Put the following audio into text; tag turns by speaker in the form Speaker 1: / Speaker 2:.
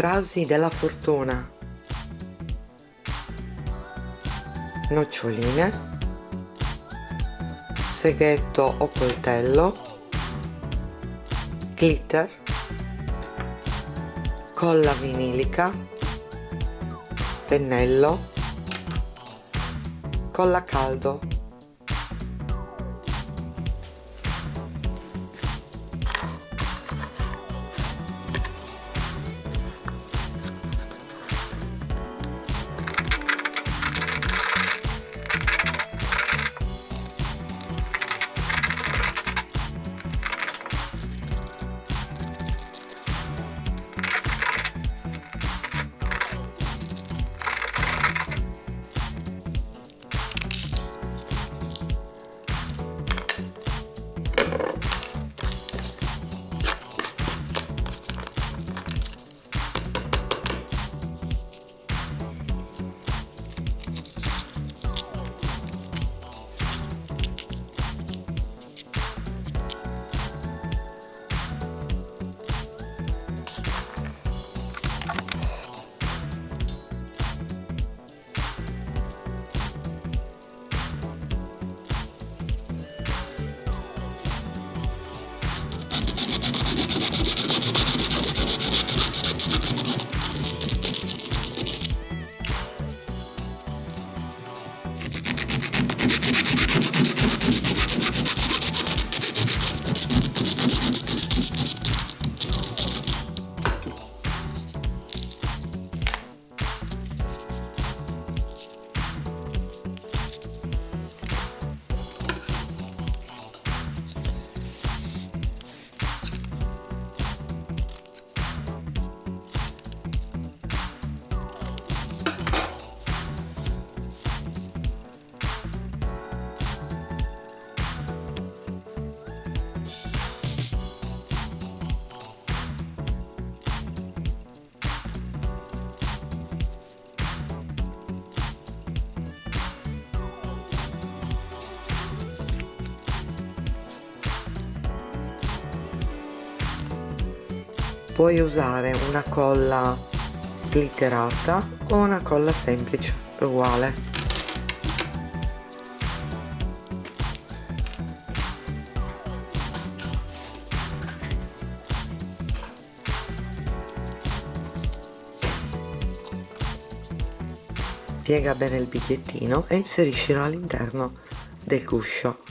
Speaker 1: frasi della fortuna. Noccioline. Seghetto o coltello. Glitter. Colla vinilica. Pennello. Colla caldo puoi usare una colla glitterata o una colla semplice uguale. Piega bene il bigliettino e inseriscilo all'interno del guscio